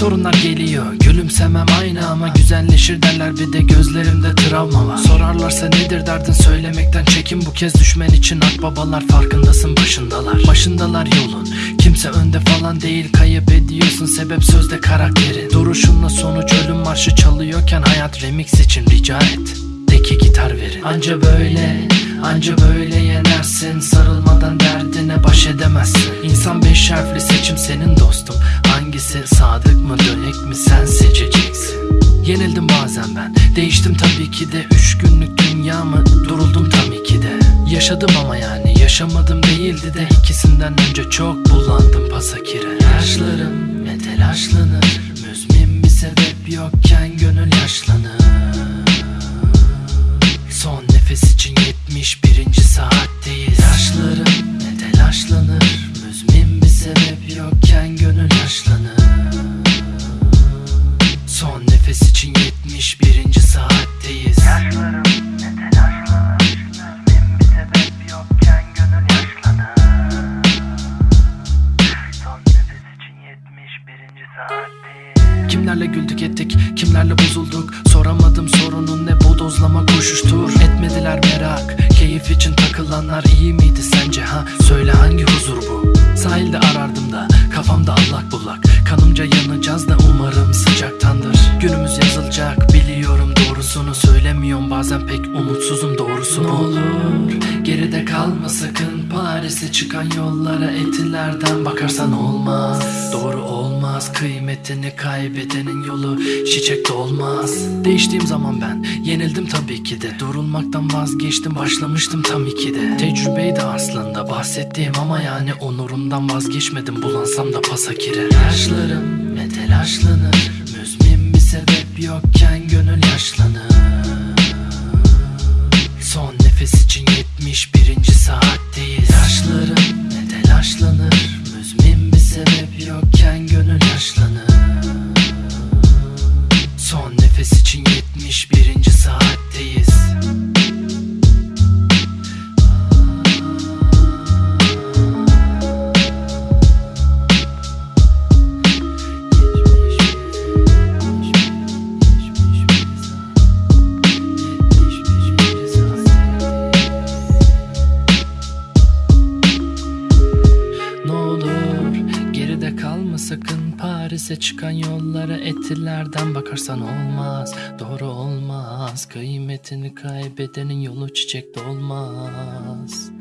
Sorunlar geliyor. Gülümsemem aynı ama güzelleşir derler. Bir de gözlerimde travma var. Sorarlarsa nedir derdin? Söylemekten çekin. Bu kez düşmen için akbabalar farkındasın başındalar. Başındalar yolun. Kimse önde falan değil. Kayıp ediyorsun. Sebep sözde karakterin. Duruşunla sonuç ölüm marşı çalıyorken hayat remix için rica et. Teki gitar verin. Anca böyle Anca böyle yenersin. Baş edemezsin. İnsan beş harfli seçim senin dostum. Hangisi sadık mı dönek mi sen seçeceksin. Yenildim bazen ben. Değiştim tabii ki de. Üç günlük dünyamı duruldum tabii ki de. Yaşadım ama yani yaşamadım değildi de. İkisinden önce çok bulandım pasakire. Yaşlarım sebep yokken gönül yaşlanır Son nefes için 71. saatteyiz Yaşlarım ne telaşlanır Müzmin bir sebep yokken gönül yaşlanır Son nefes için 71. saatteyiz Kimlerle güldük ettik, kimlerle bozulduk Soramadım sorunun ne bodozlama koşuştur Etmediler merak, keyif için takılanlar iyi miydi sence ha? Söyle hangi huzur bu? Sahilde arardım da, kafamda allak bullak. Kanımca yanacağız da umarım sıcaktandır. Günümüz yazılacak, biliyorum doğrusunu Söylemiyorum. Bazen pek umutsuzum doğrusu. Ne olur, geride kalma sakın Paris'e çıkan yollara etilerden bakarsan olmaz. Doğru kıymetini kaybedenin yolu çiçek olmaz. Değiştiğim zaman ben yenildim tabii ki de. Durulmaktan vazgeçtim başlamıştım tam iki de Tecrübeydi aslında bahsettiğim ama yani onurumdan vazgeçmedim Bulansam da pasakire Yaşlarım ve telaşlanır Müzmin bir sebep yokken gönül kalma sakın Paris'e çıkan yollara etilerden bakarsan olmaz. Doğru olmaz kıymetini kaybedenin yolu çiçekte olmaz